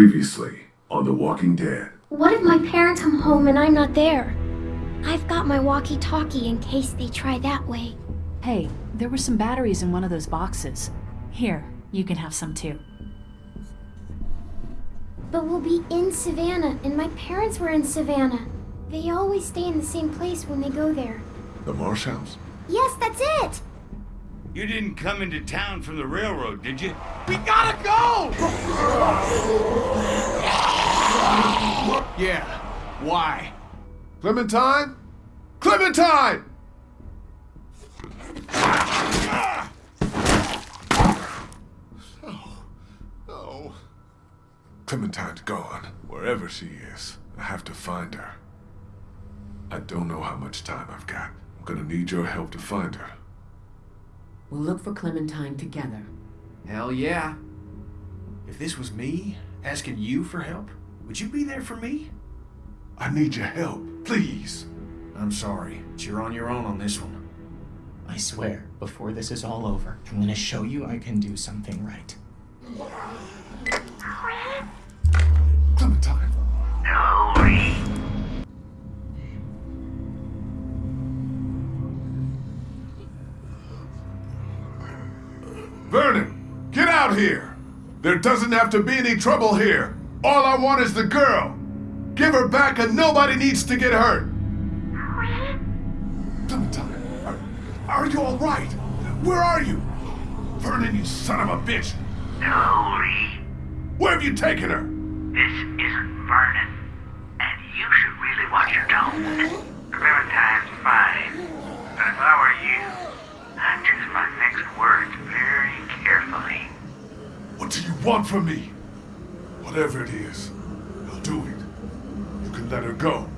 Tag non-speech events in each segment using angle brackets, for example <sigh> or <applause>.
Previously on The Walking Dead. What if my parents come home and I'm not there? I've got my walkie-talkie in case they try that way. Hey, there were some batteries in one of those boxes. Here, you can have some too. But we'll be in Savannah, and my parents were in Savannah. They always stay in the same place when they go there. The Marsh House? Yes, that's it! You didn't come into town from the railroad, did you? We gotta go! Yeah, why? Clementine? Clementine! Oh, oh. Clementine's gone. Wherever she is, I have to find her. I don't know how much time I've got. I'm gonna need your help to find her. We'll look for Clementine together. Hell yeah. If this was me, asking you for help, would you be there for me? I need your help, please. I'm sorry, but you're on your own on this one. I swear, before this is all over, I'm gonna show you I can do something right. Clementine. Vernon, get out here! There doesn't have to be any trouble here. All I want is the girl. Give her back and nobody needs to get hurt. Clementine, are, are you all right? Where are you? Vernon, you son of a bitch. Hurry. Where have you taken her? This isn't Vernon. And you should really watch your tone. Clementine's fine. But if I were you, I'd choose my next words very carefully. What do you want from me? Whatever it is, I'll do it. You can let her go.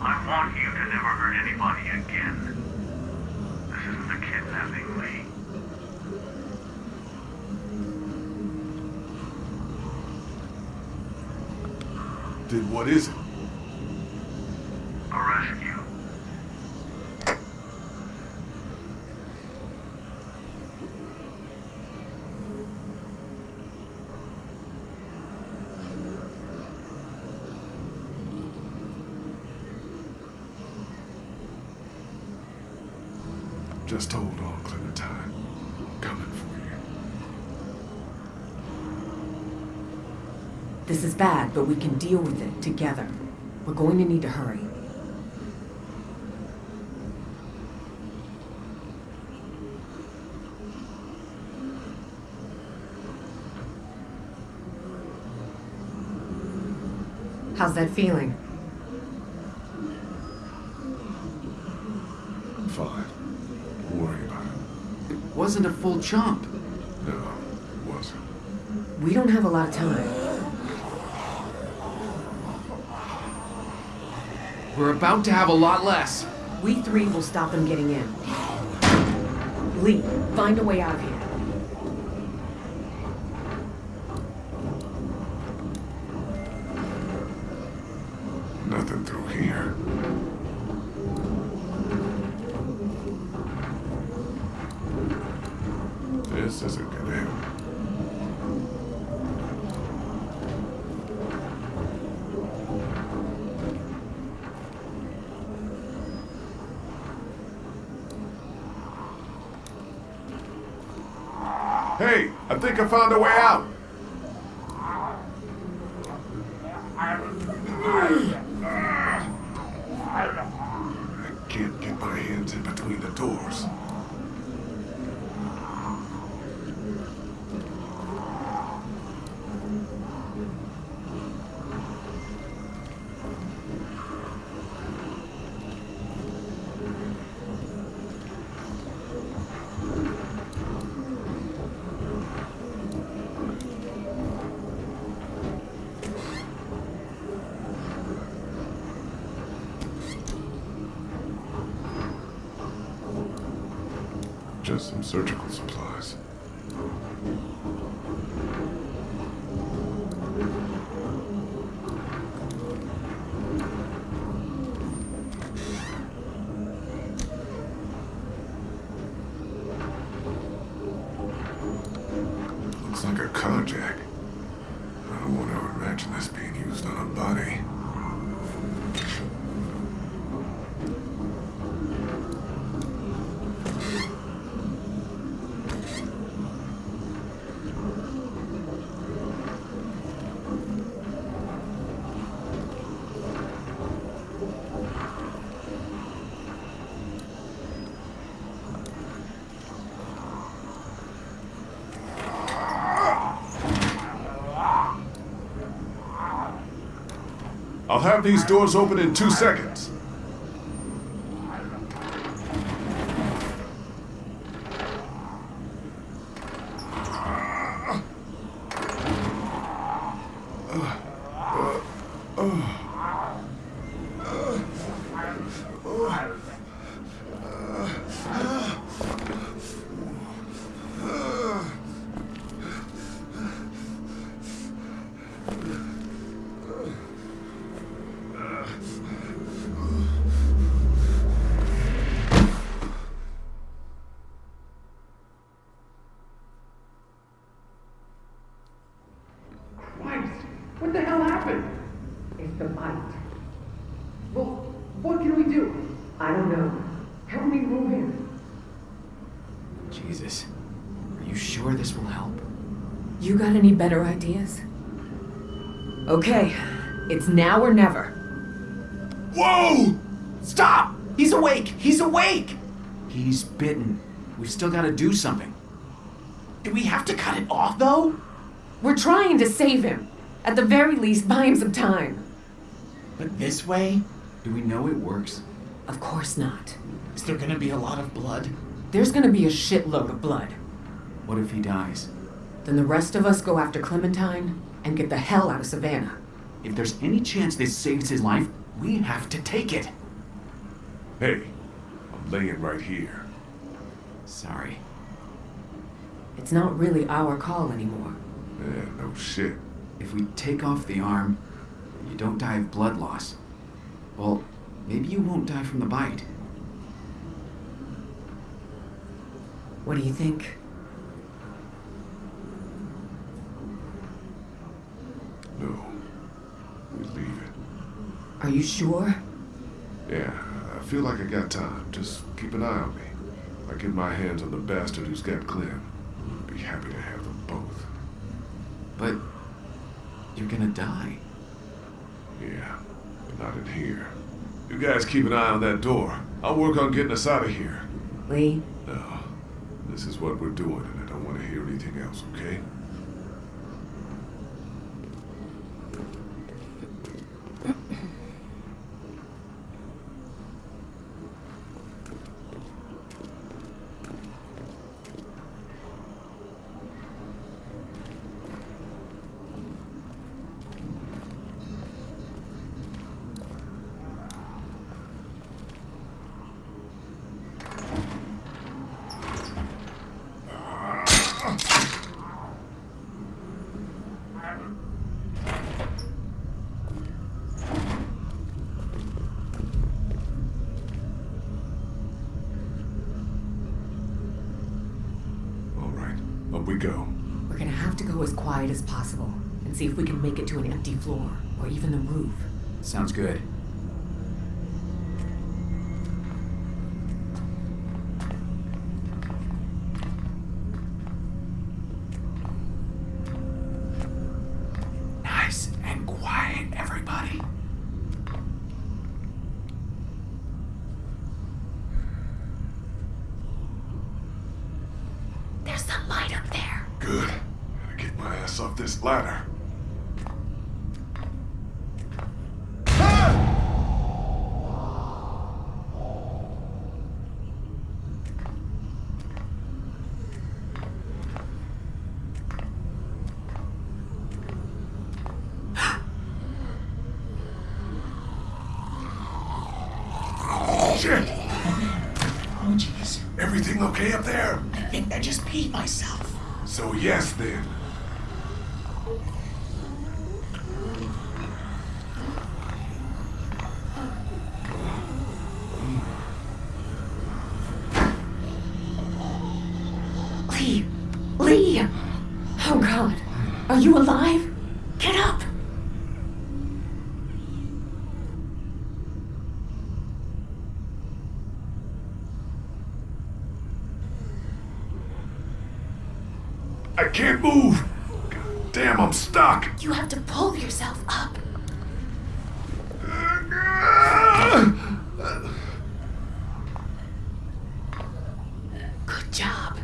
I want you to never hurt anybody again. This isn't a kidnapping, Lee. Then what is it? A rescue. Just hold on, Clementine. I'm coming for you. This is bad, but we can deal with it together. We're going to need to hurry. How's that feeling? I'm fine. Don't worry about it. It wasn't a full chomp. No, it wasn't. We don't have a lot of time. We're about to have a lot less. We three will stop them getting in. Lee, find a way out of here. Nothing through here. This isn't gonna help. I found a way out. I can't get my hands in between the doors. Just some surgical supplies. Looks like a carjack. I'll have these doors open in two seconds. Christ! What the hell happened? It's the bite. Well, what can we do? I don't know. Help me move him. Jesus. Are you sure this will help? You got any better ideas? Okay, it's now or never. Whoa! Stop! He's awake! He's awake! He's bitten. We've still got to do something. Do we have to cut it off, though? We're trying to save him. At the very least, buy him some time. But this way? Do we know it works? Of course not. Is there gonna be a lot of blood? There's gonna be a shitload of blood. What if he dies? Then the rest of us go after Clementine and get the hell out of Savannah. If there's any chance this saves his life, we have to take it. Hey, I'm laying right here. Sorry. It's not really our call anymore. Yeah, no shit. If we take off the arm, you don't die of blood loss, well, maybe you won't die from the bite. What do you think? No. We leave it. Are you sure? Yeah, I feel like I got time. Just keep an eye on me. If I get my hands on the bastard who's got Clem, I'd be happy to have them both. But you're gonna die. Yeah, but not in here. You guys keep an eye on that door. I'll work on getting us out of here. Lee, No, this is what we're doing, and I don't want to hear anything else, okay? Myself. So yes then. Job.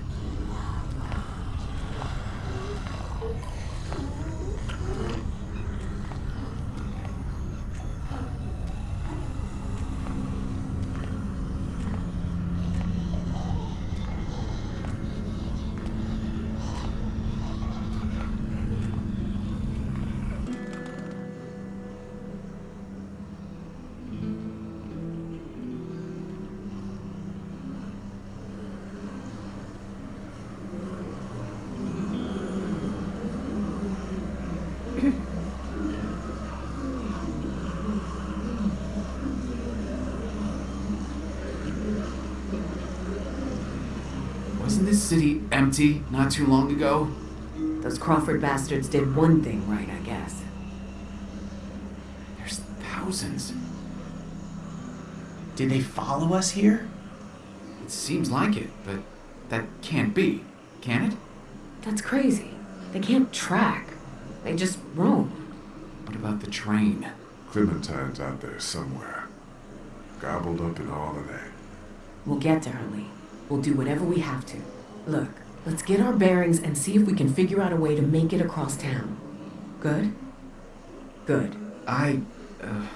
City empty not too long ago? Those Crawford bastards did one thing right, I guess. There's thousands. Did they follow us here? It seems like it, but that can't be, can it? That's crazy. They can't track. They just roam. What about the train? Clementine's out there somewhere. Gobbled up in all of that. We'll get to her, Lee. We'll do whatever we have to. Look, let's get our bearings and see if we can figure out a way to make it across town. Good? Good. I uh,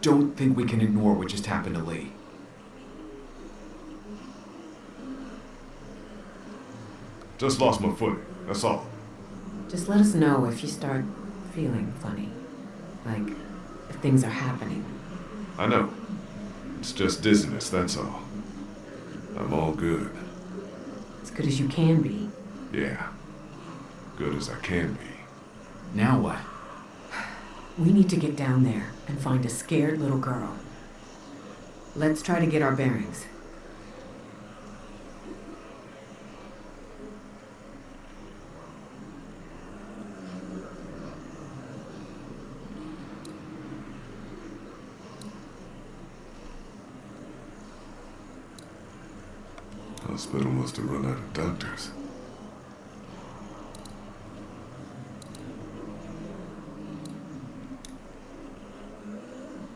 don't think we can ignore what just happened to Lee. Just lost my footing, that's all. Just let us know if you start feeling funny. Like, if things are happening. I know. It's just dizziness, that's all. I'm all good. As good as you can be. Yeah. Good as I can be. Now what? We need to get down there and find a scared little girl. Let's try to get our bearings. Hospital must have run out of doctors.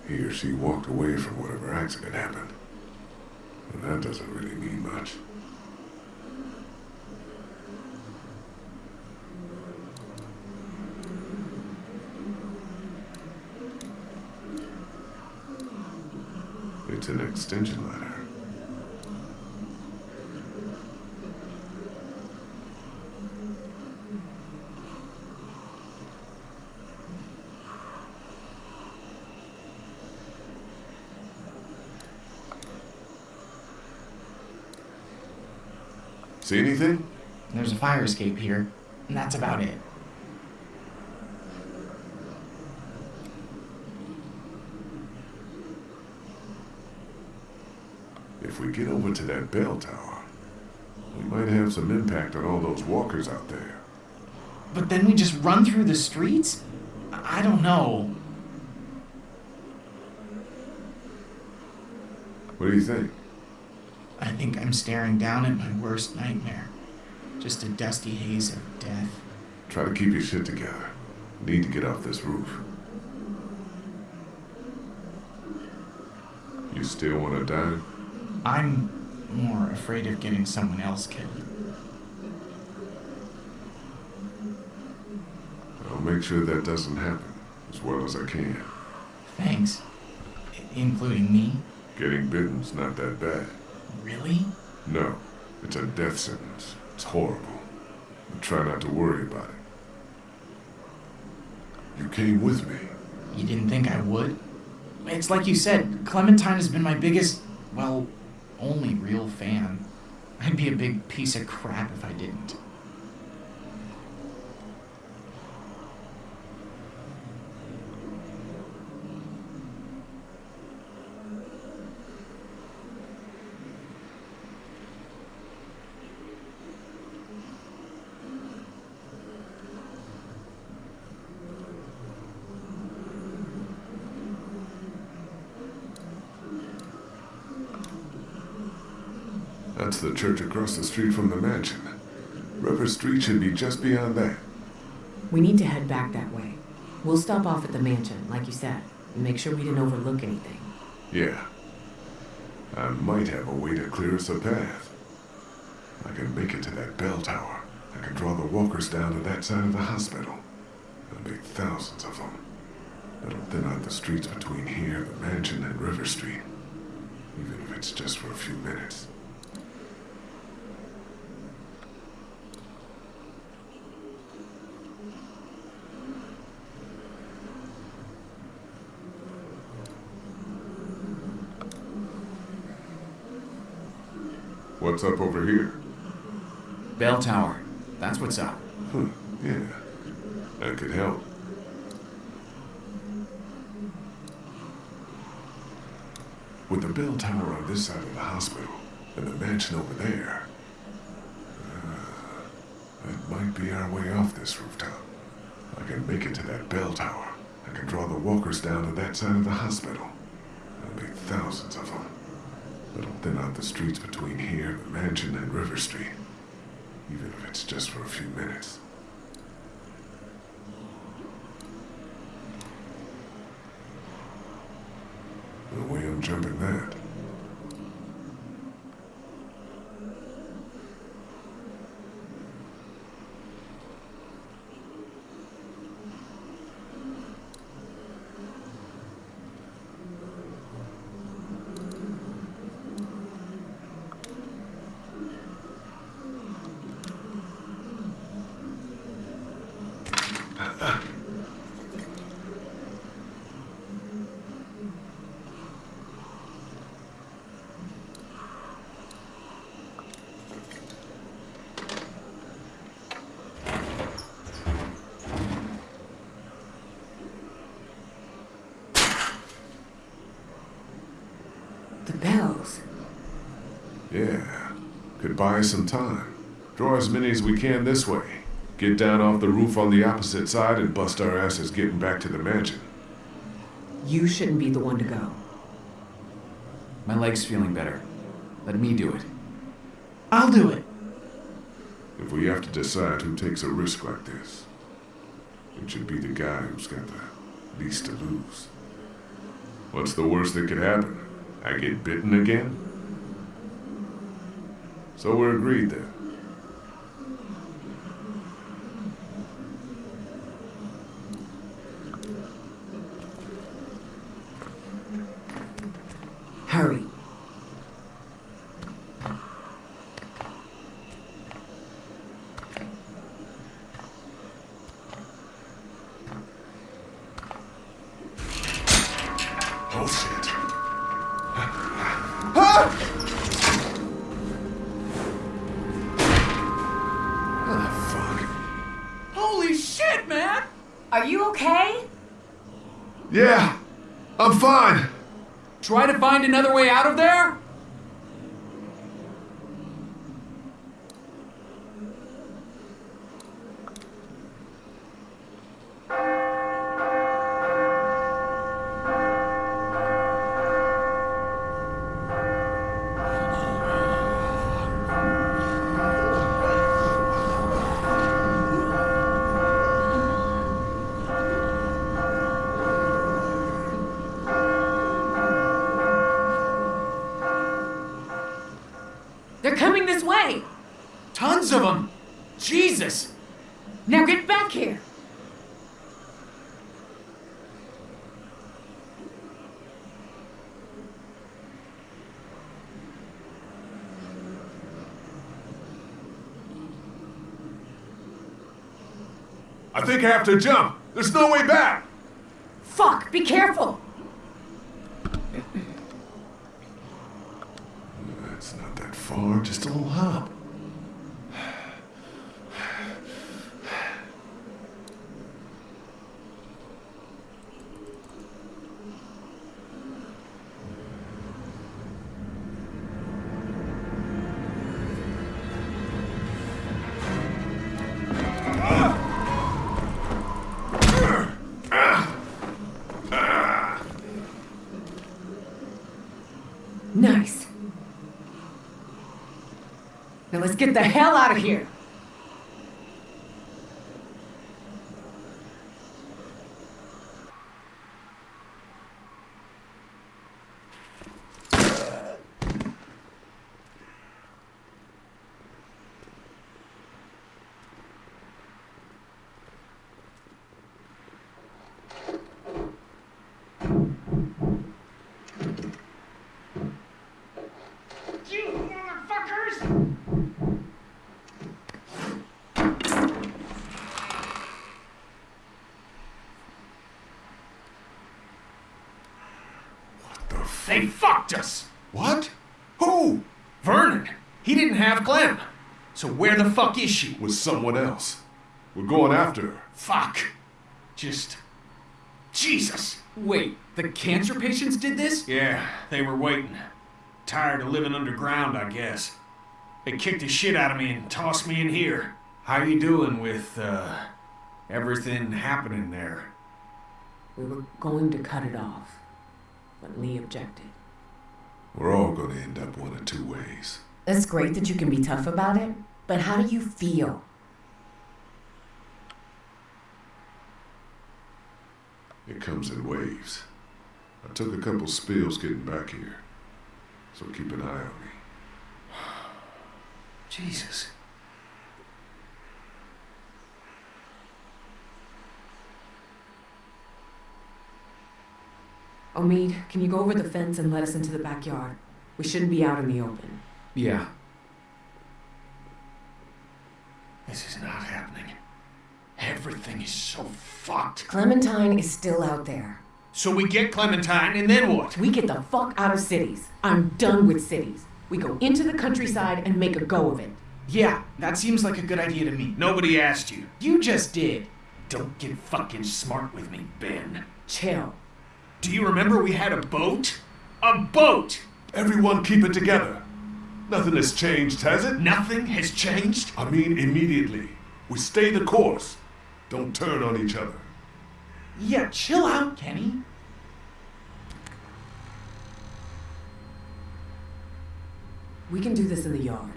He or she walked away from whatever accident happened. And that doesn't really mean much. It's an extension letter. See anything? There's a fire escape here, and that's about it. If we get over to that bell tower, we might have some impact on all those walkers out there. But then we just run through the streets? I don't know. What do you think? I think I'm staring down at my worst nightmare. Just a dusty haze of death. Try to keep your shit together. Need to get off this roof. You still want to die? I'm more afraid of getting someone else killed. I'll make sure that doesn't happen as well as I can. Thanks. I- including me? Getting bitten's not that bad. Really? No, it's a death sentence. It's horrible. But try not to worry about it. You came with me. You didn't think I would? It's like you said, Clementine has been my biggest, well, only real fan. I'd be a big piece of crap if I didn't. That's the church across the street from the mansion. River Street should be just beyond that. We need to head back that way. We'll stop off at the mansion, like you said, and make sure we didn't overlook anything. Yeah. I might have a way to clear us a path. I can make it to that bell tower. I can draw the walkers down to that side of the hospital. There'll be thousands of them. That'll thin out the streets between here, the mansion, and River Street. Even if it's just for a few minutes. What's up over here? Bell tower. That's what's up. Huh, yeah. That could help. With the bell tower on this side of the hospital and the mansion over there, uh, That might be our way off this rooftop. I can make it to that bell tower. I can draw the walkers down to that side of the hospital. There'll be thousands of them. It'll out the streets between here, the mansion, and River Street. Even if it's just for a few minutes. No way I'm jumping that. The bells. Yeah, could buy us some time. Draw as many as we can this way. Get down off the roof on the opposite side and bust our asses getting back to the mansion. You shouldn't be the one to go. My leg's feeling better. Let me do it. I'll do it. If we have to decide who takes a risk like this, it should be the guy who's got the least to lose. What's the worst that could happen? I get bitten again? So we're agreed then. Hurry. Oh shit. Ah, Are you okay? Yeah, I'm fine. Try to find another way out of there? They're coming this way. Tons of them! Jesus! Now get back here. I think I have to jump. There's no way back. Fuck, be careful. Get the hell out of here. You motherfuckers! The f- They fucked us! what? Who? Vernon. He didn't have Clem. So where the fuck is she? With someone else. We're going after her. Fuck. Just. Jesus. Wait, the cancer patients did this? Yeah, they were waiting. Tired of living underground, I guess. They kicked the shit out of me and tossed me in here. How are you doing with, uh, everything happening there? We were going to cut it off, but Lee objected. We're all gonna end up one of two ways. It's great that you can be tough about it, but how do you feel? It comes in waves. I took a couple spills getting back here, so keep an eye on me. <sighs> Jesus. Omid, can you go over the fence and let us into the backyard? We shouldn't be out in the open. Yeah. This is not happening. Everything is so fucked. Clementine is still out there. So we get Clementine, and then what? We get the fuck out of cities. I'm done with cities. We go into the countryside and make a go of it. Yeah, that seems like a good idea to me. Nobody asked you. You just did. Don't get fucking smart with me, Ben. Chill. Do you remember we had a boat? A boat! Everyone keep it together. Nothing has changed, has it? Nothing has changed? I mean, immediately. We stay the course. Don't turn on each other. Yeah, chill out, Kenny. We can do this in the yard.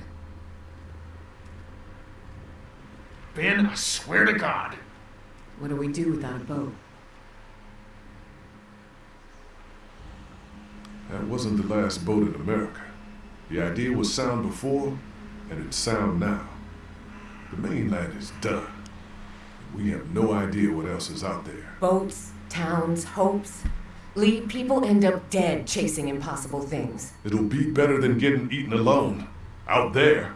Ben, I swear to God. What do we do without a boat? That wasn't the last boat in America. The idea was sound before, and it's sound now. The mainland is done. We have no idea what else is out there. Boats, towns, hopes. Lee, people end up dead chasing impossible things. It'll be better than getting eaten alone. Out there.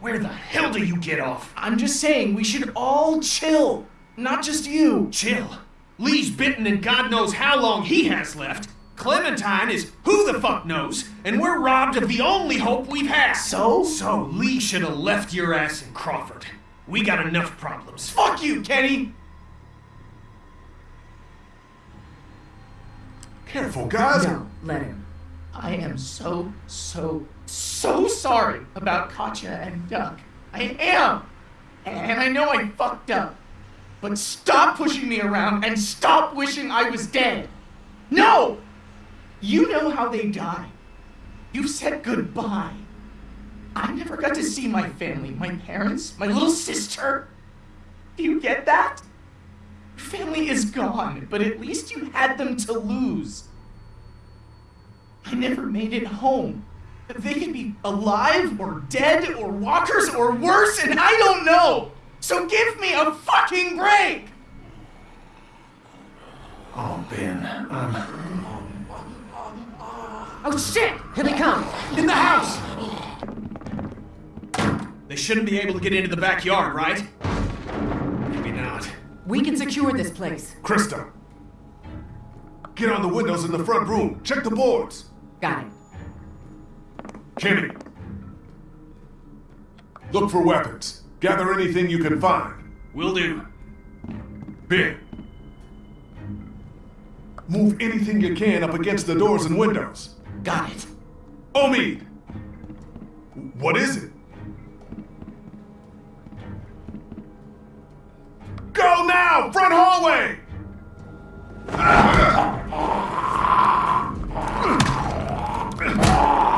Where the hell do you get off? I'm just saying we should all chill. Not just you. Chill. Lee's bitten and God knows how long he has left. Clementine is who the fuck knows, and we're robbed of the only hope we've had. So? So Lee should have left your ass in Crawford. We got enough problems. Fuck you, Kenny! Careful, guys. No, let him. I am so, so, so sorry about Katjaa and Duck. I am! And I know I fucked up. But stop pushing me around and stop wishing I was dead! No! You know how they die. You said goodbye. I never got to see my family, my parents, my little sister. Do you get that? Your family is gone, but at least you had them to lose. I never made it home. They could be alive or dead or walkers or worse, and I don't know. So give me a fucking break. Oh, Ben. Um, Oh shit! Here they come! in the house! They shouldn't be able to get into the backyard, right? Maybe not. We can secure this place. Christa. Get on the windows in the front room. Check the boards. Got it. Kenny. Look for weapons. Gather anything you can find. Will do. Ben. Move anything you can up against the doors and windows. Got it. Omid! What is it? Go now! Front hallway! Lee,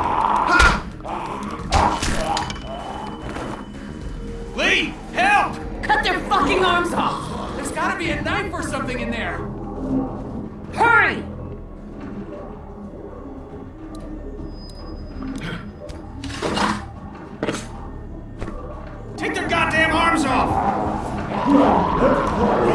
help! Cut their fucking arms off! There's gotta be a knife or something in there. Hurry! Take their goddamn arms off!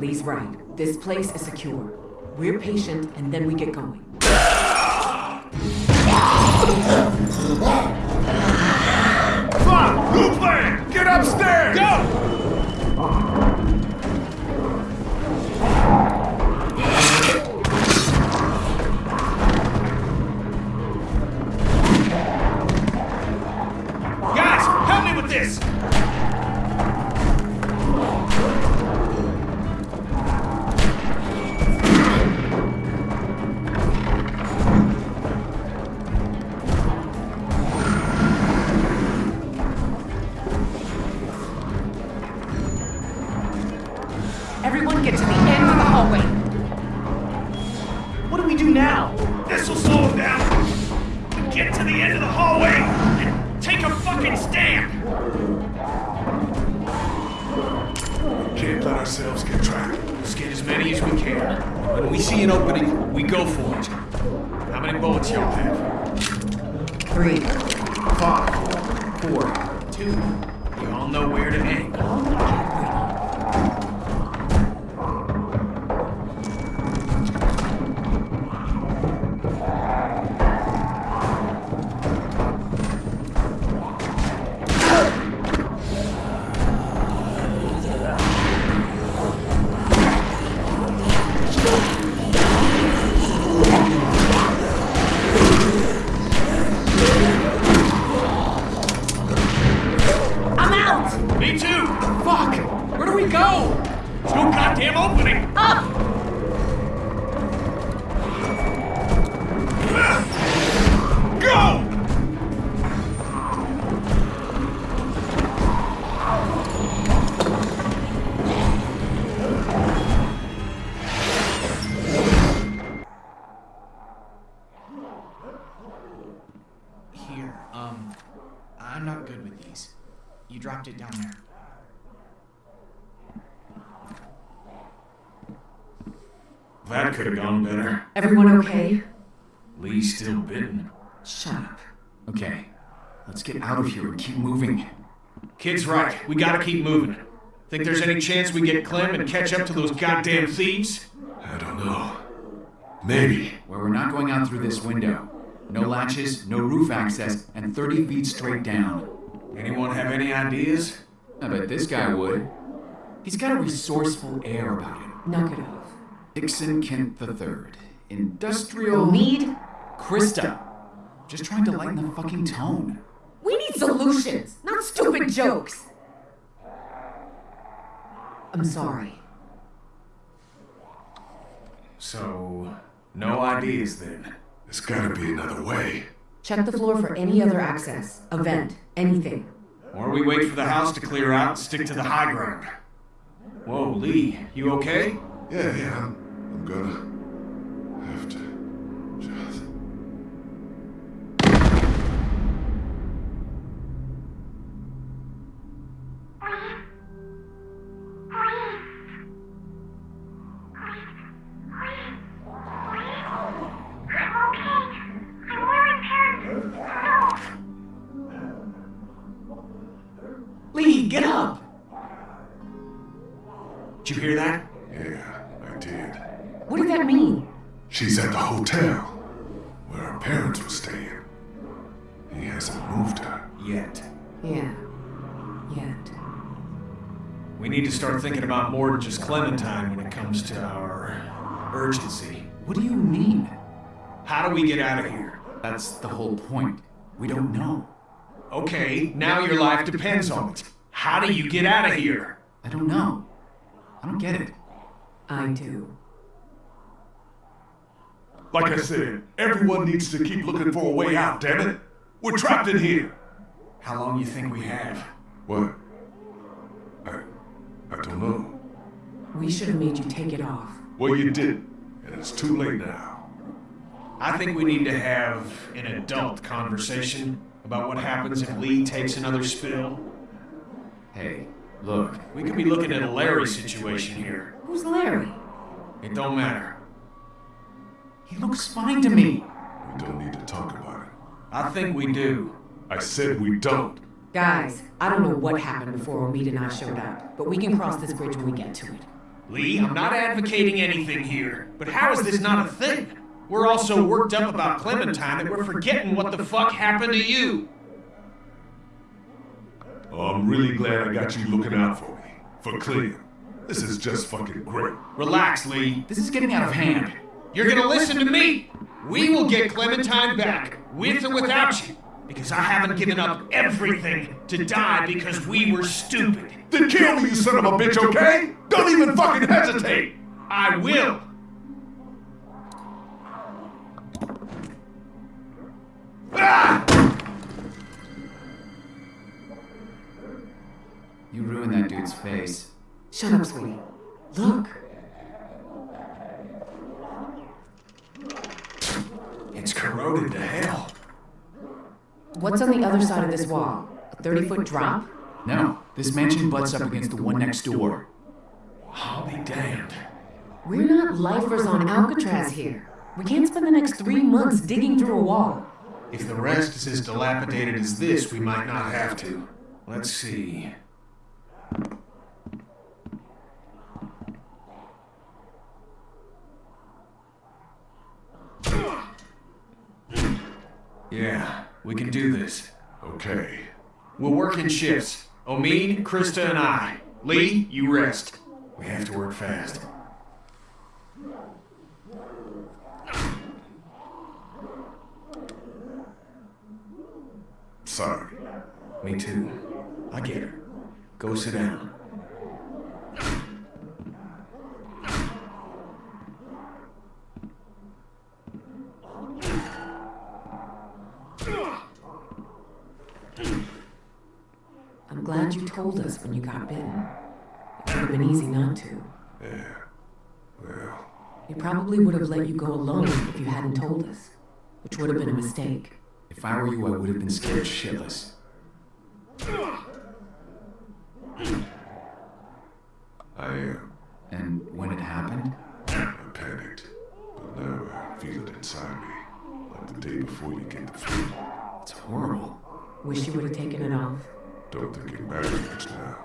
Lee's right. This place is secure. We're patient and then we get going. Come on! New plan! upstairs! Go! Ah. Everyone okay? Lee's still bitten. Shut up. Okay, let's get out of here and keep moving. Kid's right. We gotta keep moving. Think there's any chance we get Clem and catch up to those goddamn thieves? I don't know. Maybe. Where we're not going out through this window. No latches, no roof access, and 30 feet straight down. Anyone have any ideas? I bet this guy would. He's got a resourceful air about him. Knock it off. Dixon Kent III. Industrial. Need? Christa. Just trying to lighten the fucking tone. We need solutions, not stupid jokes. I'm sorry. So, no ideas then. There's gotta be another way. Check the floor for any other access, a vent, anything. Or we wait for the house to clear out and stick to the high ground. Whoa, Lee, you okay? Yeah, yeah, I'm, I'm gonna Clementine when it comes to our urgency. What do you mean? How do we get out of here? That's the whole point. We don't know. Okay, now your life depends on it. How do you get out of here? I don't know. I don't get it. I do. Like I said, everyone needs to keep looking for a way out, damn it. We're trapped in here. How long you think we have? What? I. I don't know. We should have made you take it off. Well, you did, and it's too late now. I think we need to have an adult conversation about what happens if Lee takes another spill. Hey, look. We could be looking at a Larry situation here. Who's Larry? It don't matter. He looks fine to me. We don't need to talk about it. I think we do. I said we don't. Guys, I don't know what happened before Omid and I showed up, but we can cross this bridge when we get to it. Lee, I'm not advocating anything here, but how is this not a thing? We're all so worked up about Clementine that we're forgetting what the fuck happened to you. Oh, I'm really glad I got you looking out for me. For Clem. This is just fucking great. Relax, Lee. This is getting out of hand. You're gonna listen to me. We will get Clementine back, with or without you. Because I haven't given up everything to die because we were stupid. Then kill me, you son of a bitch, okay? Don't even fucking hesitate! I will. You ruined that dude's face. Shut up, sweetie. Look. It's corroded to hell. What's on the other side of this wall? A 30 foot drop? No, this mansion butts up against the one next door. I'll be damned. We're not lifers on Alcatraz here. We can't spend the next three months digging through a wall. If the rest is as dilapidated as this, we might not have to. Let's see. Yeah, we this. Okay. We'll work in shifts. Omid, Christa, and I. Lee, you rest. We have to work fast. Sorry. Me too. I get her. Go sit down. I'm glad you told us when you got bitten. It would have been easy not to. Yeah. Well, We probably would have let you go alone if you hadn't told us, which would have been a mistake. If I were you, I would have been scared shitless. I am. And when it happened, I panicked. But now I feel it inside me. Like the day before you get the flu. it's horrible. Wish you would have taken it off. Don't think it matters now.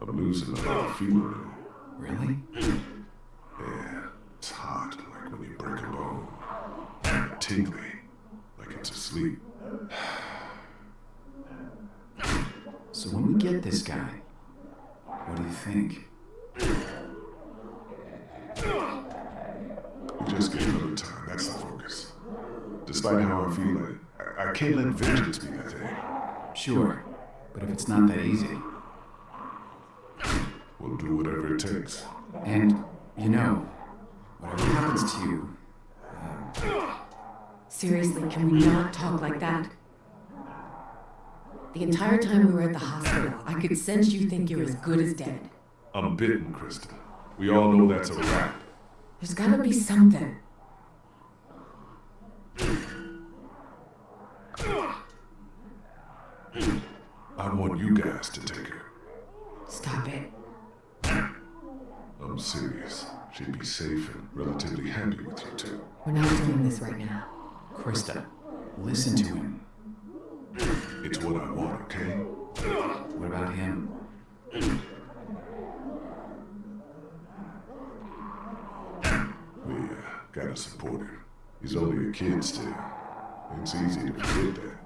I'm losing a lot of feeling though. Really? Yeah, it's hot, like when you break a bone. Tingly, like it's asleep. So when we get this guy, what do you think? We just get another time, that's the focus. Despite how I feel, I, I can't let vengeance be the thing. Sure, but if it's not that easy, We'll do whatever it takes. and you know, whatever happens to you, um, Seriously, can we not talk like that? The entire time we were at the hospital, I could sense you think you're as good as dead. I'm bitten, Christa. We all know that's a wrap. There's gotta be something. I want to take her. Stop it. I'm serious. She'd be safe and relatively happy with you two. We're not doing this right now. Christa, listen to him. It's what I want, okay? What about him? We uh, gotta support him. He's only a kid still. It's easy to forget that.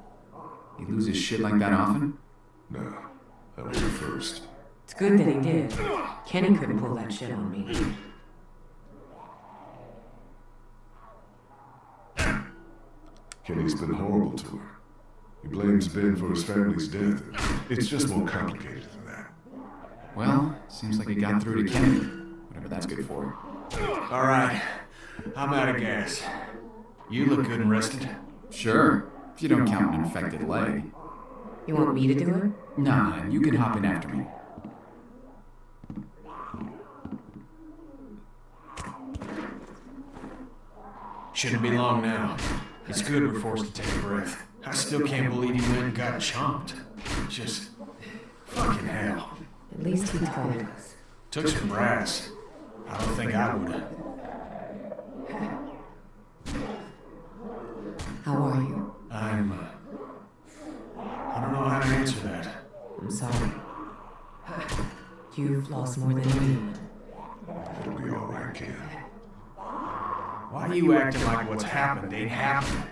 He loses shit like that often? No, that was the first. It's good that he did. Kenny couldn't pull that shit on me. Kenny's been horrible to her. He blames Ben for his family's death. It's just more complicated than that. Well, seems like he got through to Kenny. Whatever that's good for. All right. I'm out of gas. You look good and rested. Sure, if you don't count an infected leg. You want me to do it? Nah, you can hop in after me. Shouldn't be long now. It's good we're forced to take a breath. I still can't believe he went and got chomped. Just fucking hell. At least he told us. Took some brass. I don't think I would. How are you? I'm. Uh, I don't know how to answer that. I'm sorry. <sighs> You've lost more than me. It'll be all right, kid. Why are you acting like what's happened ain't happened?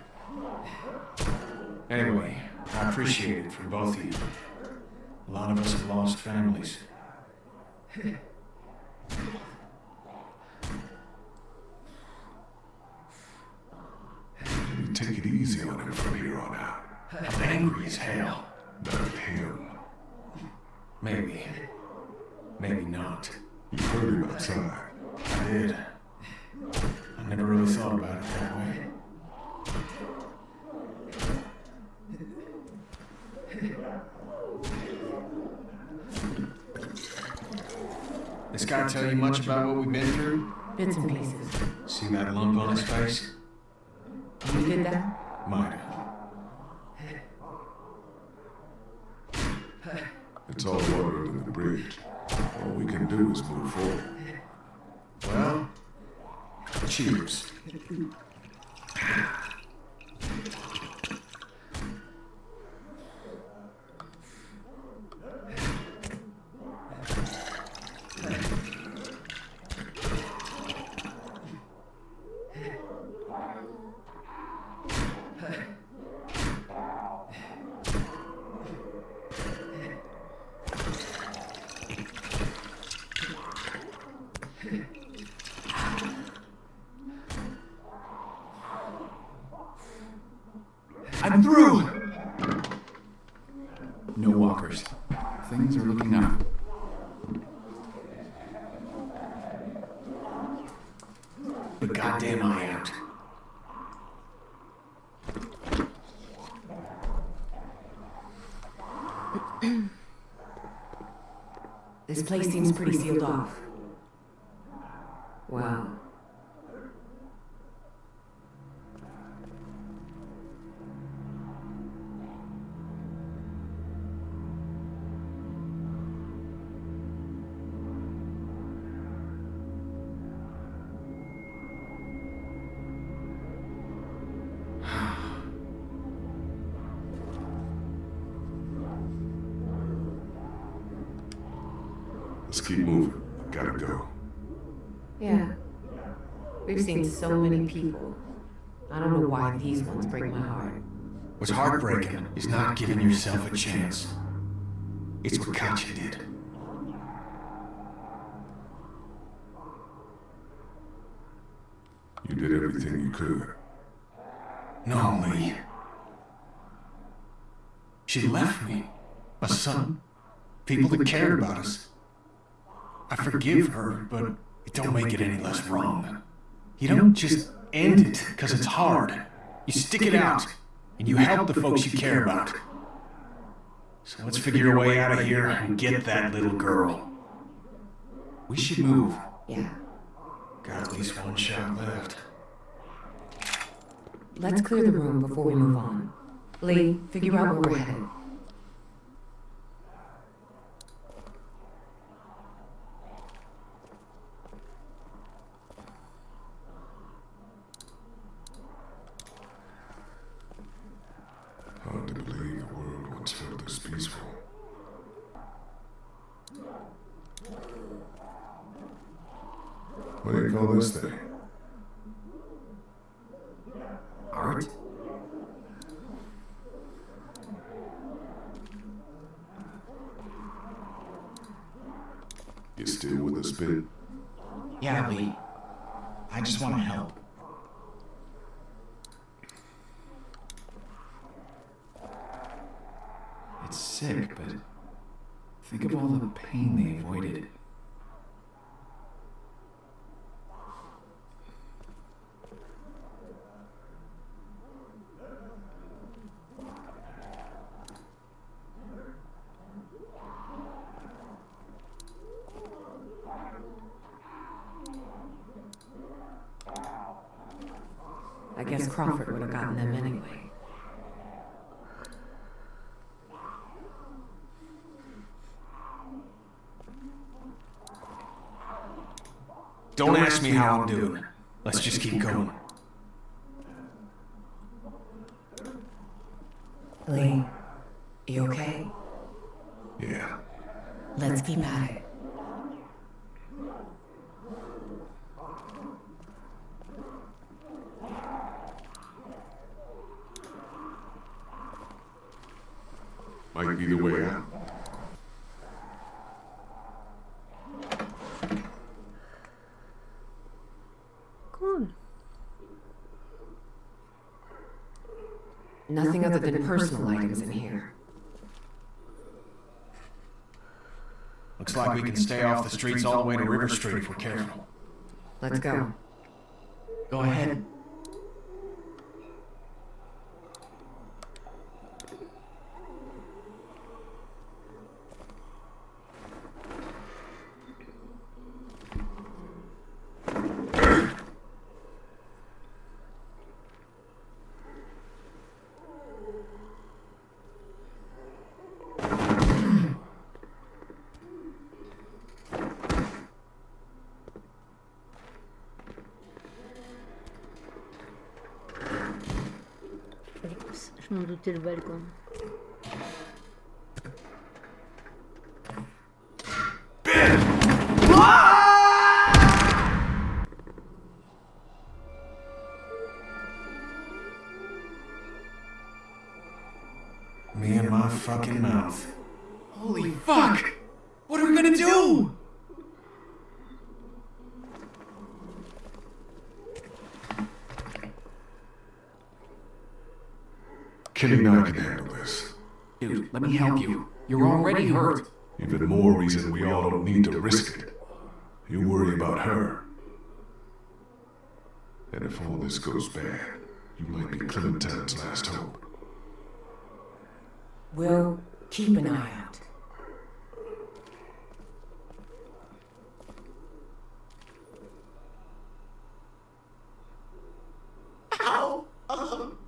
Anyway, I appreciate it from both of you. A lot of us have lost families. You take it easy on him from here on out. I'm angry as hell. Not at him. Maybe. Maybe not. You heard him outside. I did. I never really thought about it that way. This guy tell you much about what we've been through? Bits and pieces. See that lump on his face? You did that? Might have. It's all water under the bridge. All we can do is move forward. Well, cheers. I'm through! No walkers. Things are looking up. But goddamn I out. This place seems pretty sealed off. So many people. I don't know why these ones break my heart. What's heartbreaking is not giving yourself a chance. It's what Katjaa did. You did everything you could. No, Lee. She left me. A son. People that cared about us. I forgive her, but it don't make it any less wrong. You don't just end it because it's hard. You stick it out, and you help the folks you care about. So let's figure a way out of here and get that little girl. We should move. Yeah. Got at least one shot left. Let's clear the room before we move on. Lee, figure out where we're headed. Hard to believe the world once felt this peaceful. What do you call this thing? Art? You still with us, bit? Yeah, Lee. I just want to help. It's sick, but think of all the pain they avoided. I guess Crawford would have gotten them anyway. Don't ask me how I'm doing. Let's just keep going. Lee, you okay? Yeah. Let's keep at it. Might be the way out. Nothing than personal items in here. Looks like we can stay off the streets all the way to River Street if we're careful. Let's go. Go ahead. el balcón. Me help you. You're already hurt. Even more reason we all don't need to risk it. You worry about her. And if all this goes bad, you might be Clementine's last hope. We'll keep an eye out. Ow! Um,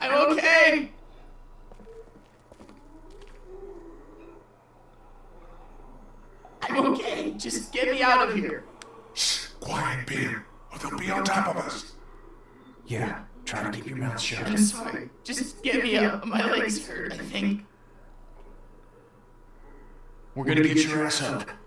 I'm okay! I'm okay. Just get me out of here. Quiet, Ben, or they'll be on top of us. Yeah, try to keep your mouth shut. I'm sorry. Just get me up. My legs hurt, I think. Get your ass up.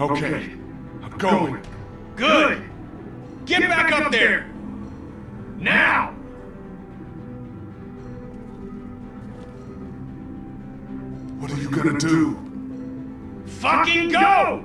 Okay, I'm going. Good! Get back up there! Now! What are you gonna do? Fucking go!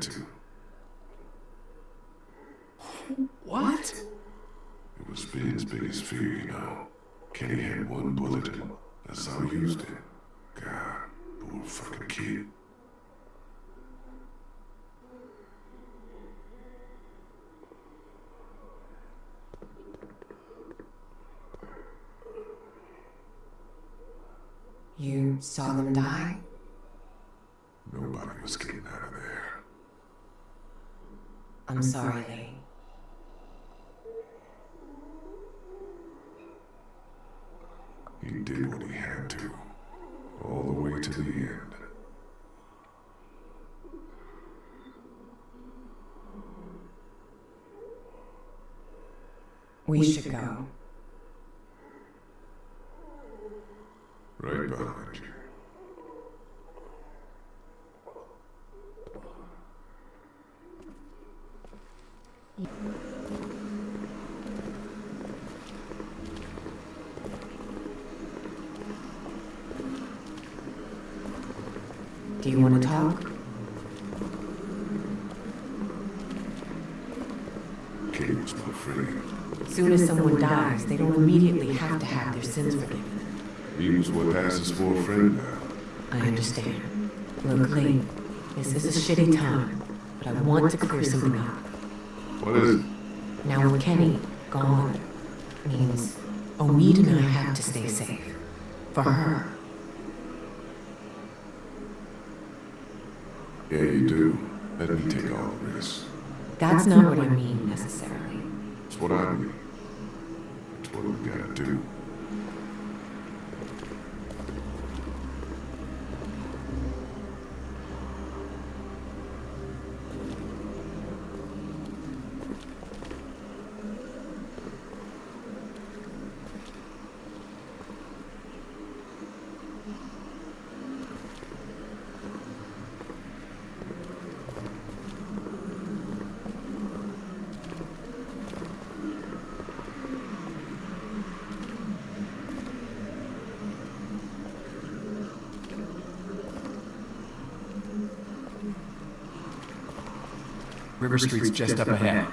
Pain than he had to. What? It was Ben's biggest fear, you know. Kenny had one bullet that's how he used it. God, poor fucking kid. You saw them die? Nobody was getting out of there. I'm sorry, Lee. He did what he had to. All the way to the end. We should go. Right behind you. Do you want to talk? Was my friend. Soon as someone dies, they don't immediately have to have their sins forgiven. Was what passes for a friend now. I understand. Look, Lee, this is a shitty time, but I want to clear something up. What is it? Now with Kenny gone, means Omid and I have to stay safe. For her. Yeah, you do. Let me take all the risks. That's not what I mean necessarily. It's what I mean. It's what we gotta do. River Street's just up ahead.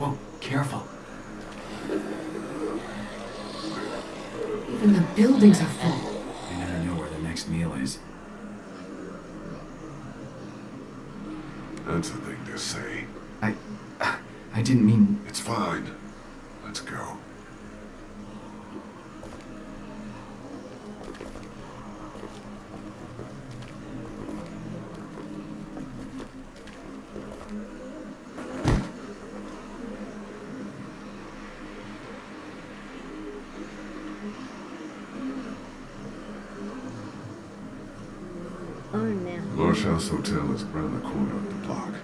Whoa, careful. Even the buildings are full. You never know where the next meal is. That's a thing to say. I... I didn't mean... It's fine. Let's go. Oh merde. Marsh House Hotel is around the corner of the block.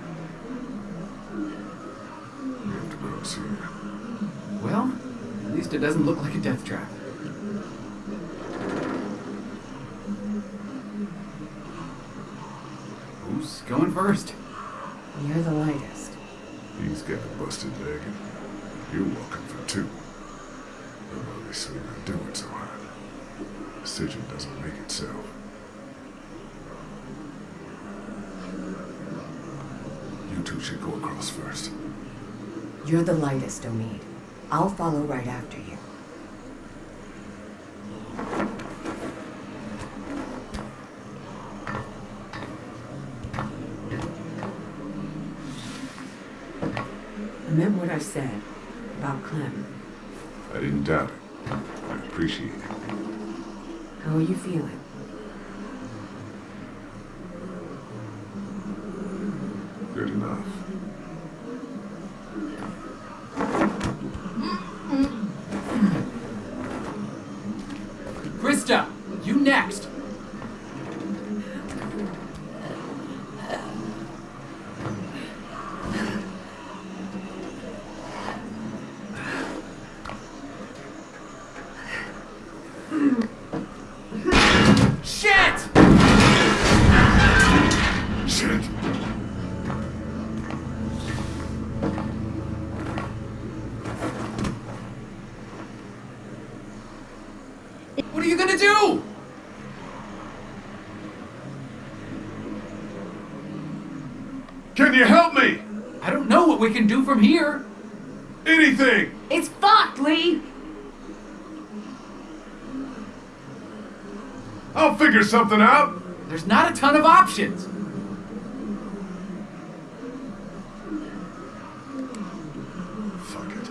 We have to cross here. Well, at least it doesn't look like a death trap. Who's going first? You're the lightest. He's got a busted leg, and you're walking for two. I'm obviously not doing so hot. Decision doesn't make itself. You two first. You're the lightest, Omid. I'll follow right after you. Remember what I said about Clem. I didn't doubt it. I appreciate it. How are you feeling? Good enough. Christa, you next. you gonna do? Can you help me? I don't know what we can do from here. Anything! It's fucked, Lee! I'll figure something out. There's not a ton of options. Fuck it.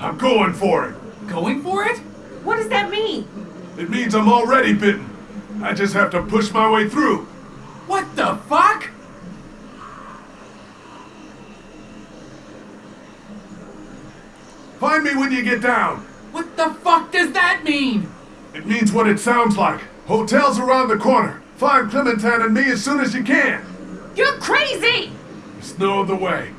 I'm going for it. Going for it? What does that mean? It means I'm already bitten. I just have to push my way through. What the fuck? Find me when you get down. What the fuck does that mean? It means what it sounds like. Hotel's around the corner. Find Clementine and me as soon as you can. You're crazy! There's no other way.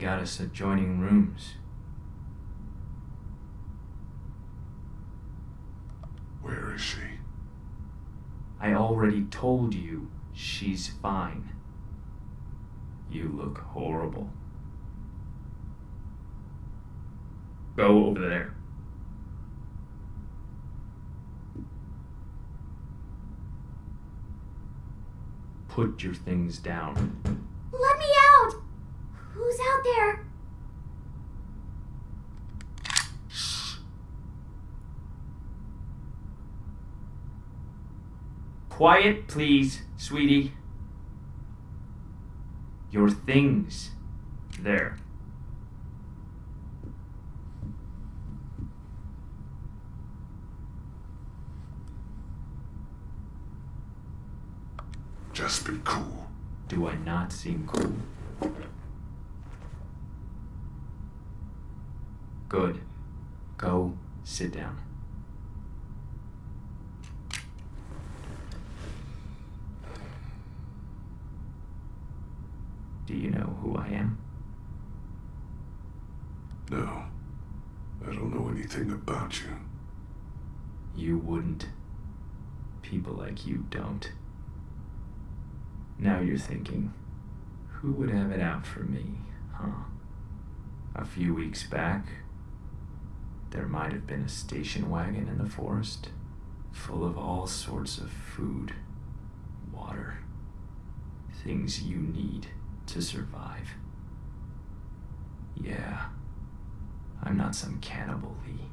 Got us adjoining rooms. Where is she? I already told you she's fine. You look horrible. Go over there. Put your things down. Let me out! Who's out there? Quiet, please, sweetie. Your things. There. Just be cool. Do I not seem cool? Good. Go sit down. Do you know who I am? No. I don't know anything about you. You wouldn't. People like you don't. Now you're thinking, who would have it out for me, huh? A few weeks back, there might have been a station wagon in the forest full of all sorts of food, water, things you need to survive. Yeah, I'm not some cannibal, Lee.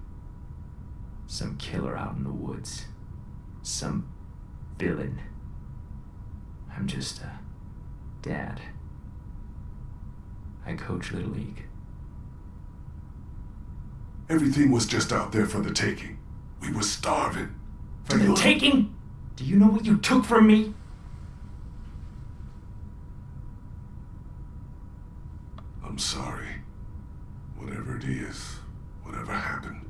Some killer out in the woods. Some villain. I'm just a dad. I coach Little League. Everything was just out there for the taking. We were starving. For the taking? Do you know what you took from me? I'm sorry. Whatever it is, whatever happened,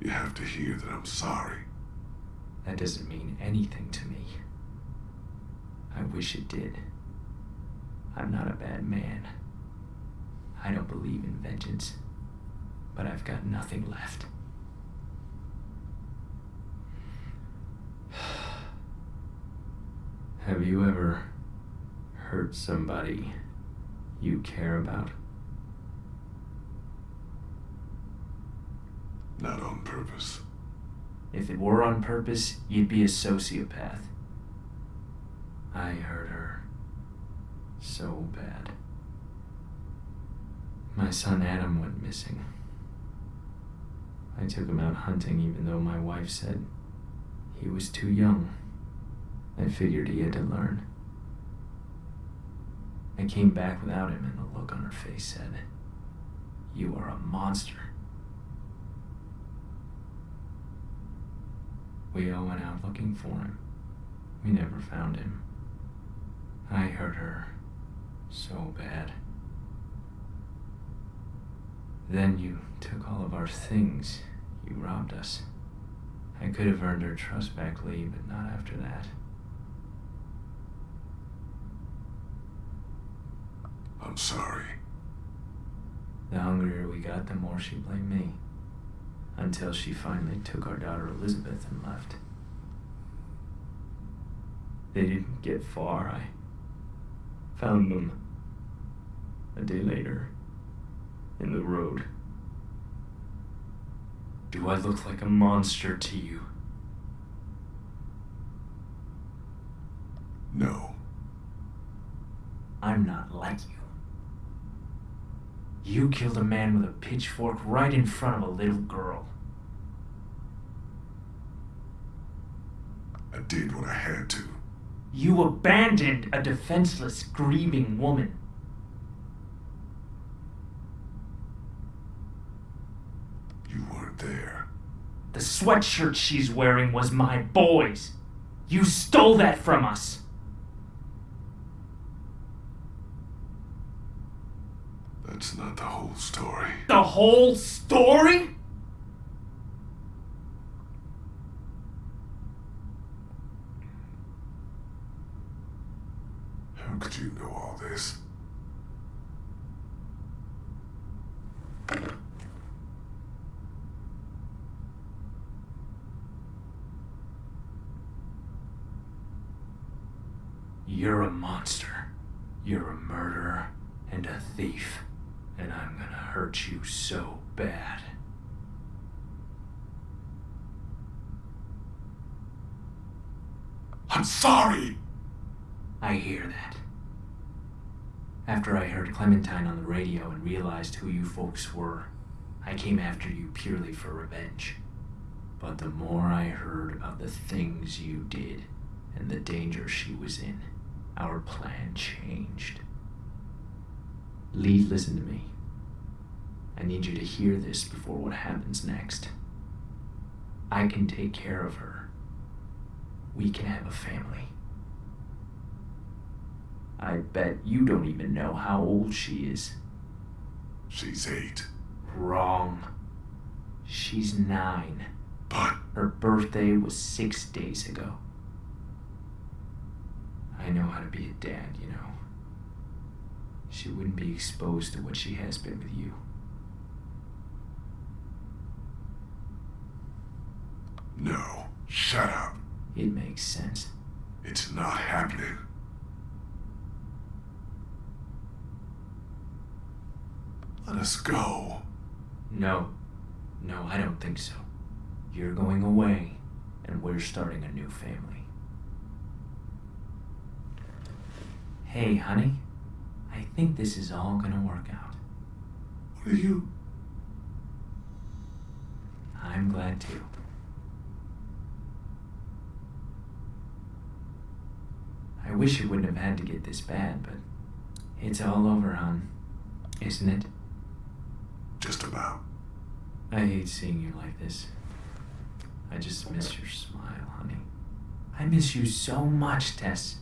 you have to hear that I'm sorry. That doesn't mean anything to me. I wish it did. I'm not a bad man. I don't believe in vengeance, but I've got nothing left. <sighs> Have you ever hurt somebody you care about? Not on purpose. If it were on purpose, you'd be a sociopath. I hurt her so bad. My son Adam went missing. I took him out hunting even though my wife said he was too young. I figured he had to learn. I came back without him, and the look on her face said, You are a monster. We all went out looking for him. We never found him. I hurt her so bad. Then you took all of our things. You robbed us. I could have earned her trust back, Lee, but not after that. I'm sorry. The hungrier we got, the more she blamed me. Until she finally took our daughter Elizabeth and left. They didn't get far. I found them a day later in the road. Do I look like a monster to you? No. I'm not like you. You killed a man with a pitchfork right in front of a little girl. I did what I had to. You abandoned a defenseless, grieving woman. You weren't there. The sweatshirt she's wearing was my boy's. You stole that from us. That's not the whole story. The whole story? How could you know all this? You're a monster. You're a murderer and a thief. And I'm gonna hurt you so bad. I'm sorry! I hear that. After I heard Clementine on the radio and realized who you folks were, I came after you purely for revenge. But the more I heard about the things you did and the danger she was in, our plan changed. Lee, listen to me. I need you to hear this before what happens next. I can take care of her. We can have a family. I bet you don't even know how old she is. She's eight. Wrong. She's nine. But Her birthday was six days ago. I know how to be a dad, you know. She wouldn't be exposed to what she has been with you. no, shut up. It makes sense. It's not happening. Let us go. No. No, I don't think so. You're going away, and we're starting a new family. Hey, honey. I think this is all gonna work out. What are you? I'm glad too. I wish it wouldn't have had to get this bad, but it's all over, hon. Isn't it? Just about. I hate seeing you like this. I just miss your smile, honey. I miss you so much, Tess.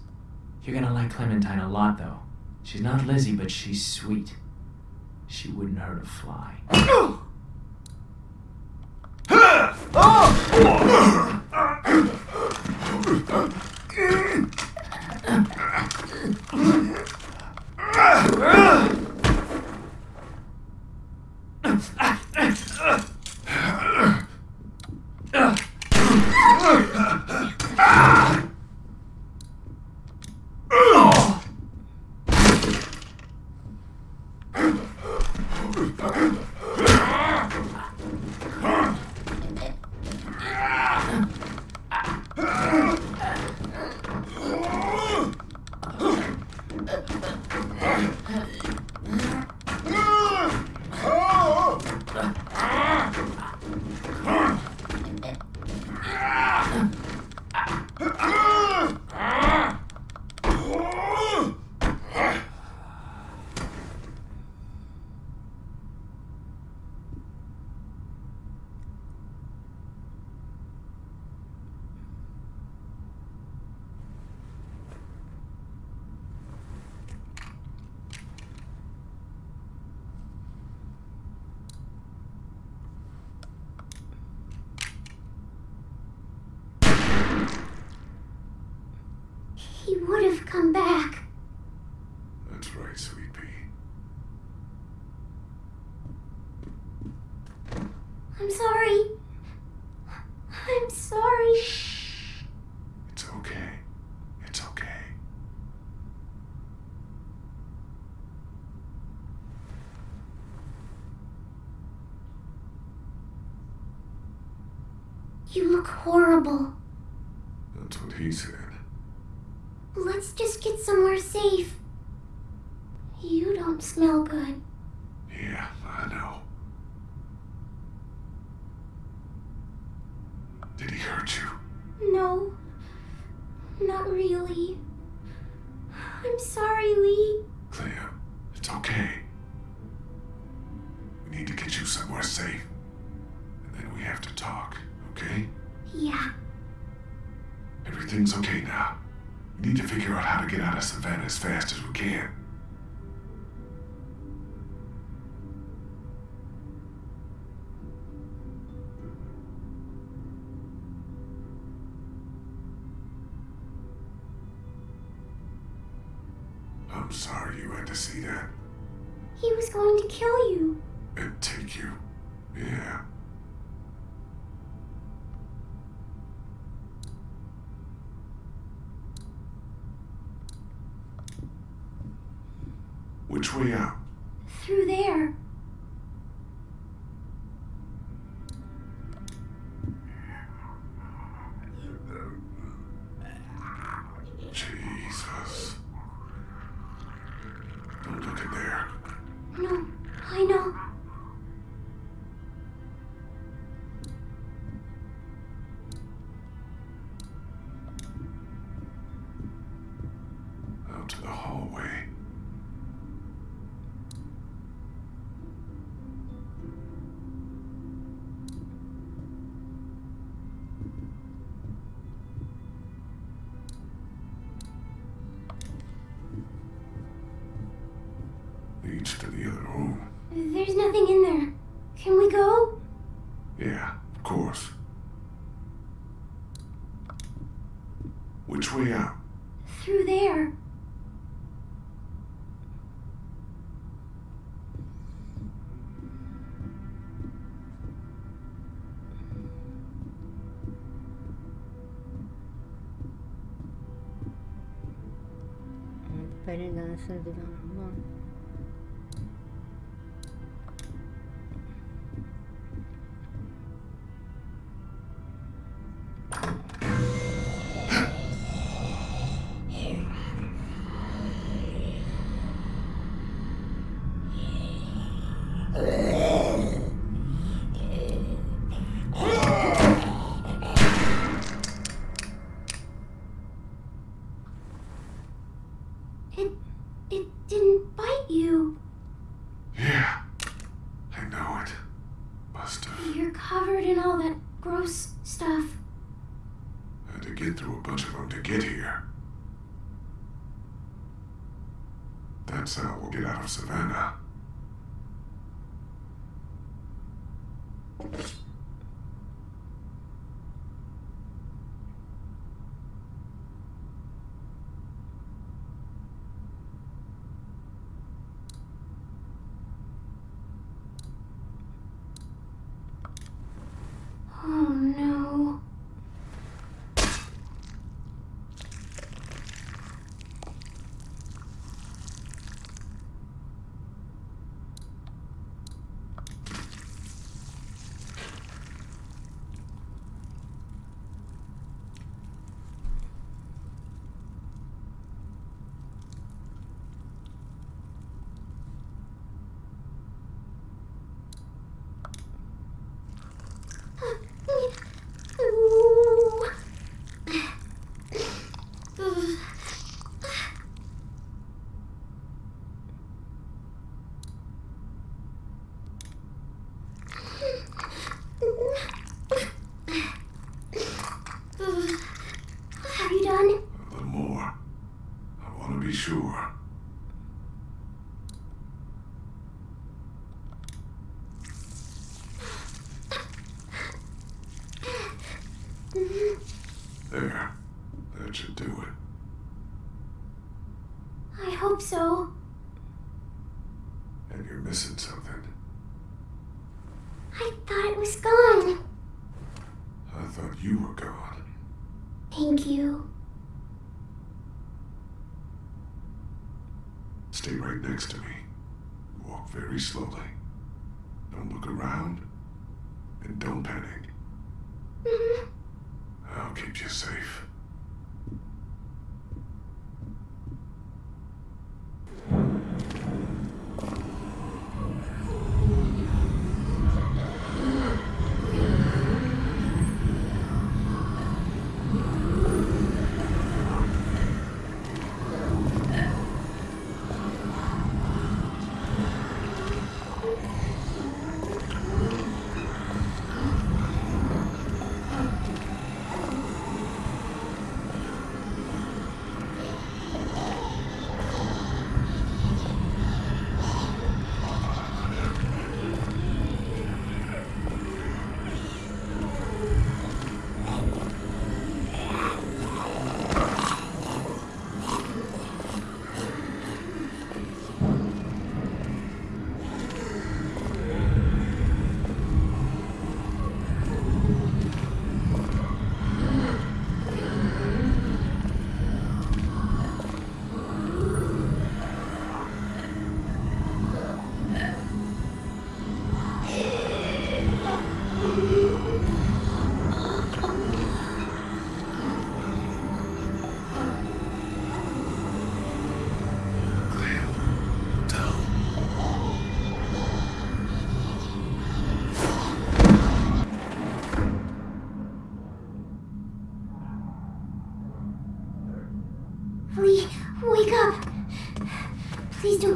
You're gonna like Clementine a lot, though. She's not Lizzie, but she's sweet. She wouldn't hurt a fly. <gasps> He ah! ah! You as fast as we can. I'm sorry you had to see that He was going to kill you. and take you. Yeah. Which way out? Through there. Asal. hours of slowly.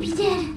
ビジル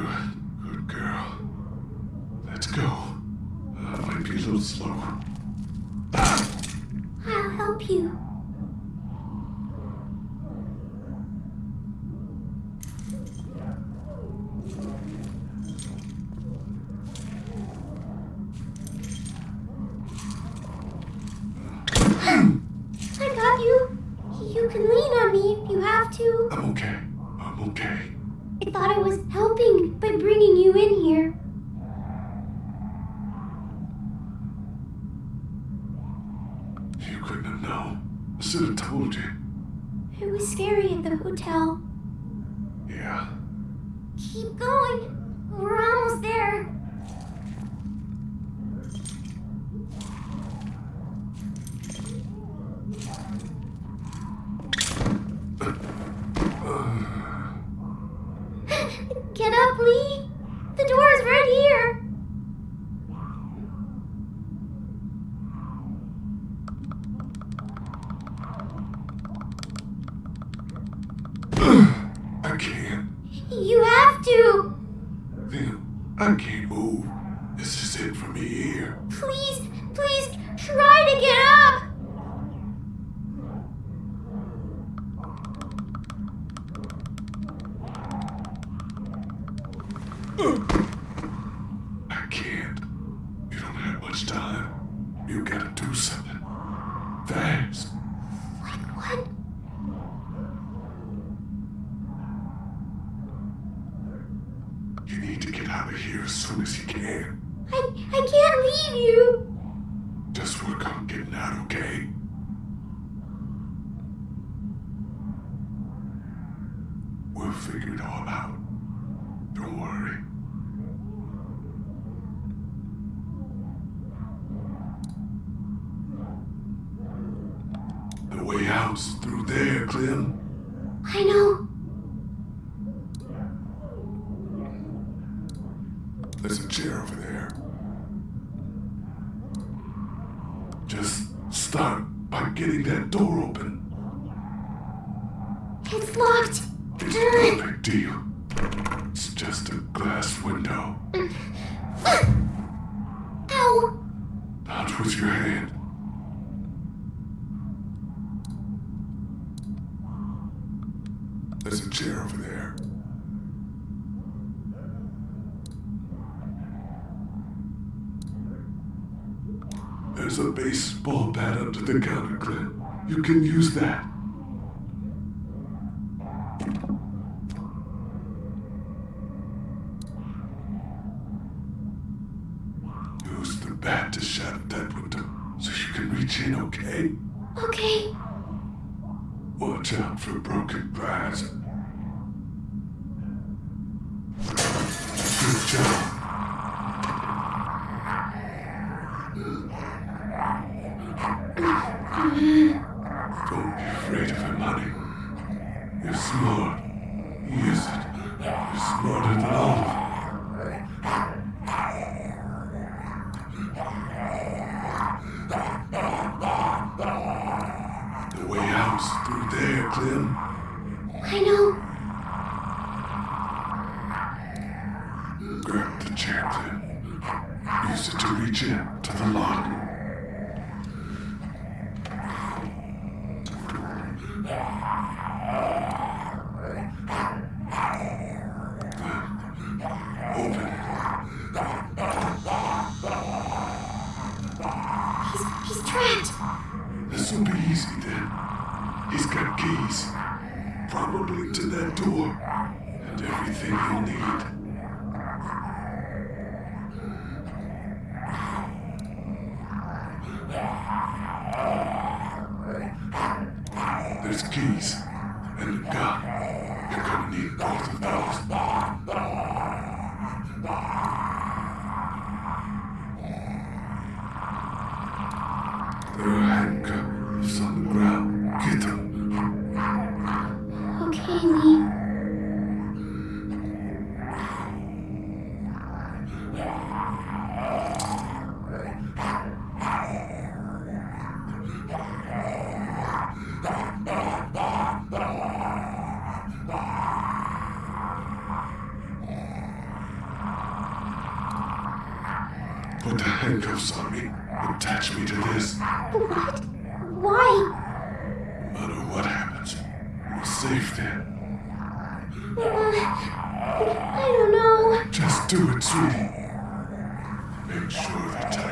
Good, good girl. Let's go. Uh, might be a little slow. I'll help you. There's a chair over there. There's a baseball bat under the counter, You can use that. Make sure to tag.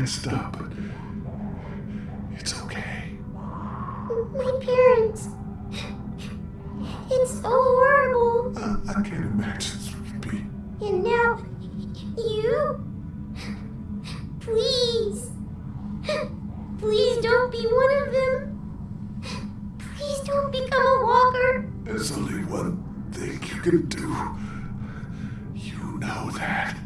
messed up. It's okay. My parents. It's so horrible. I can't imagine this would be. And now, you? Please. Please don't be one of them. Please don't become a walker. There's only one thing you can do. You know that.